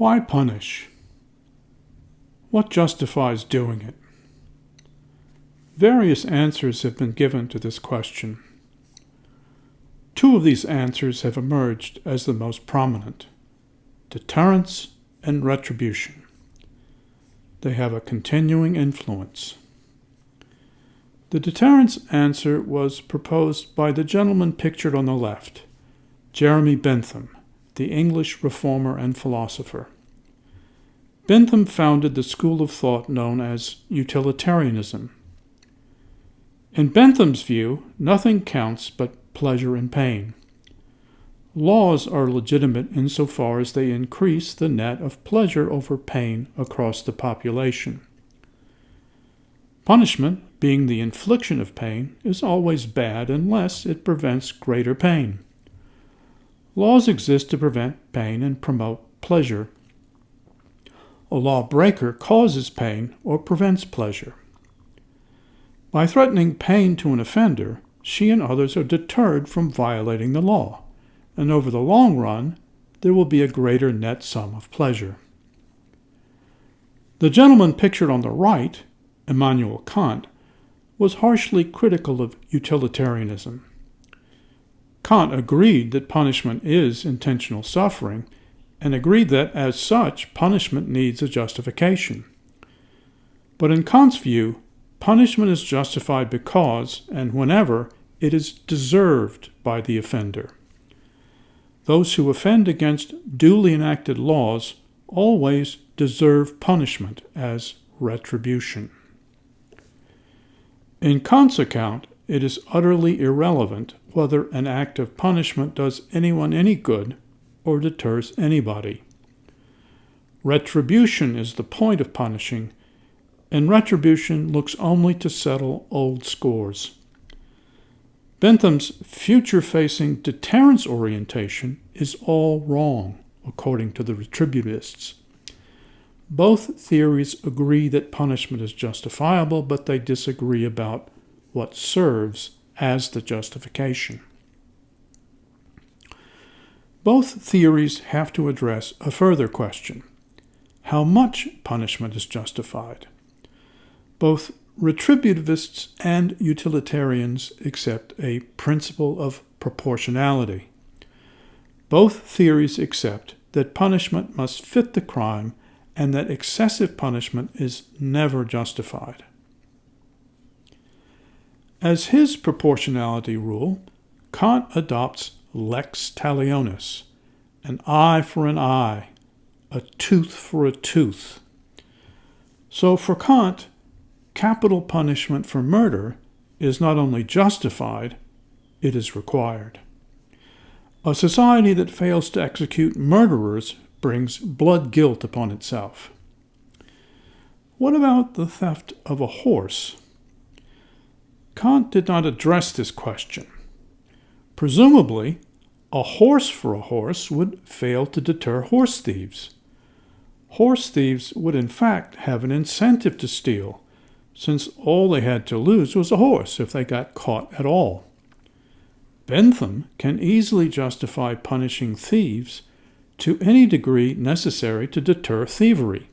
Why punish? What justifies doing it? Various answers have been given to this question. Two of these answers have emerged as the most prominent deterrence and retribution. They have a continuing influence. The deterrence answer was proposed by the gentleman pictured on the left, Jeremy Bentham, the English reformer and philosopher. Bentham founded the school of thought known as utilitarianism. In Bentham's view, nothing counts but pleasure and pain. Laws are legitimate insofar as they increase the net of pleasure over pain across the population. Punishment, being the infliction of pain, is always bad unless it prevents greater pain. Laws exist to prevent pain and promote pleasure. A lawbreaker causes pain or prevents pleasure. By threatening pain to an offender, she and others are deterred from violating the law, and over the long run, there will be a greater net sum of pleasure. The gentleman pictured on the right, Immanuel Kant, was harshly critical of utilitarianism. Kant agreed that punishment is intentional suffering and agreed that, as such, punishment needs a justification. But in Kant's view, punishment is justified because, and whenever, it is deserved by the offender. Those who offend against duly enacted laws always deserve punishment as retribution. In Kant's account, it is utterly irrelevant whether an act of punishment does anyone any good or deters anybody. Retribution is the point of punishing, and retribution looks only to settle old scores. Bentham's future facing deterrence orientation is all wrong, according to the retributivists. Both theories agree that punishment is justifiable, but they disagree about what serves as the justification. Both theories have to address a further question how much punishment is justified? Both retributivists and utilitarians accept a principle of proportionality. Both theories accept that punishment must fit the crime and that excessive punishment is never justified. As his proportionality rule, Kant adopts lex talionis, an eye for an eye, a tooth for a tooth. So for Kant, capital punishment for murder is not only justified, it is required. A society that fails to execute murderers brings blood guilt upon itself. What about the theft of a horse? Kant did not address this question. Presumably, a horse for a horse would fail to deter horse thieves. Horse thieves would, in fact, have an incentive to steal, since all they had to lose was a horse if they got caught at all. Bentham can easily justify punishing thieves to any degree necessary to deter thievery.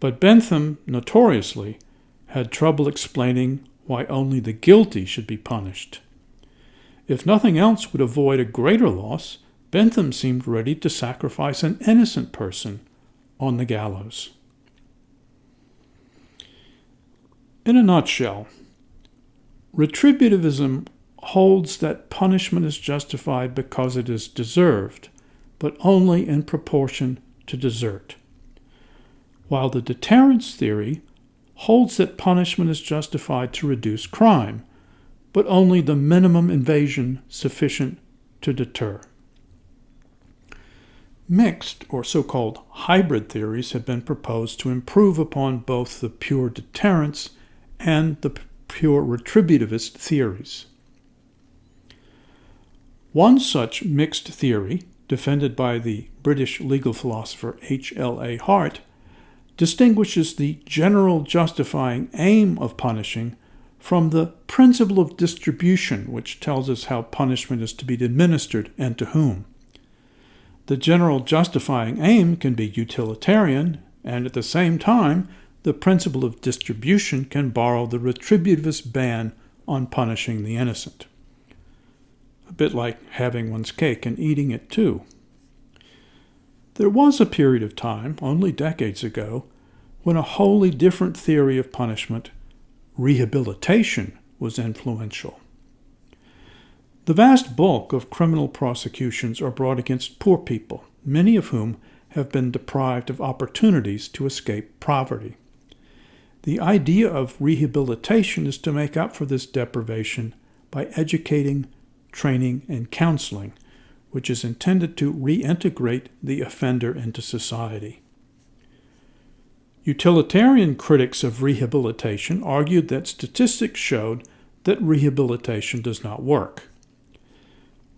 But Bentham, notoriously, had trouble explaining why only the guilty should be punished. If nothing else would avoid a greater loss, Bentham seemed ready to sacrifice an innocent person on the gallows. In a nutshell, retributivism holds that punishment is justified because it is deserved, but only in proportion to desert. While the deterrence theory holds that punishment is justified to reduce crime, but only the minimum invasion sufficient to deter. Mixed, or so called hybrid theories, have been proposed to improve upon both the pure deterrence and the pure retributivist theories. One such mixed theory, defended by the British legal philosopher H. L. A. Hart, distinguishes the general justifying aim of punishing from the principle of distribution, which tells us how punishment is to be administered and to whom. The general justifying aim can be utilitarian, and at the same time, the principle of distribution can borrow the retributivist ban on punishing the innocent. A bit like having one's cake and eating it too. There was a period of time, only decades ago, when a wholly different theory of punishment, rehabilitation, was influential. The vast bulk of criminal prosecutions are brought against poor people, many of whom have been deprived of opportunities to escape poverty. The idea of rehabilitation is to make up for this deprivation by educating, training, and counseling, which is intended to reintegrate the offender into society. Utilitarian critics of rehabilitation argued that statistics showed that rehabilitation does not work.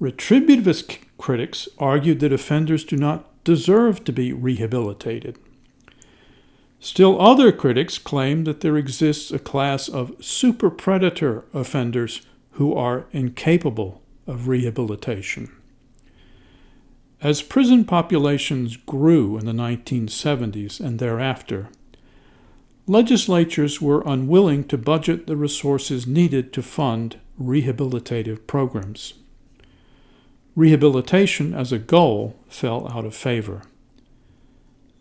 Retributivist critics argued that offenders do not deserve to be rehabilitated. Still other critics claim that there exists a class of super predator offenders who are incapable of rehabilitation. As prison populations grew in the 1970s and thereafter, legislatures were unwilling to budget the resources needed to fund rehabilitative programs. Rehabilitation as a goal fell out of favor.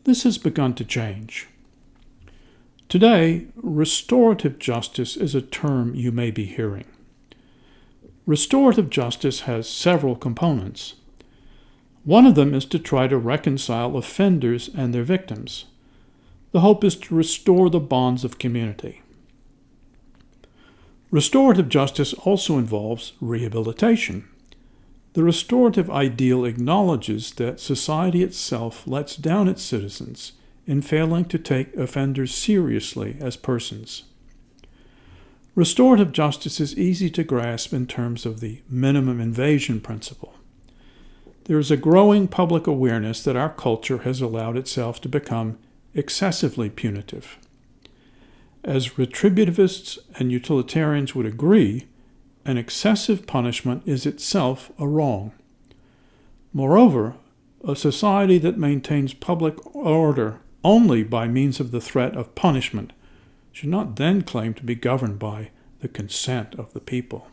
This has begun to change. Today, restorative justice is a term you may be hearing. Restorative justice has several components. One of them is to try to reconcile offenders and their victims. The hope is to restore the bonds of community. Restorative justice also involves rehabilitation. The restorative ideal acknowledges that society itself lets down its citizens in failing to take offenders seriously as persons. Restorative justice is easy to grasp in terms of the minimum invasion principle. There is a growing public awareness that our culture has allowed itself to become excessively punitive. As retributivists and utilitarians would agree, an excessive punishment is itself a wrong. Moreover, a society that maintains public order only by means of the threat of punishment should not then claim to be governed by the consent of the people.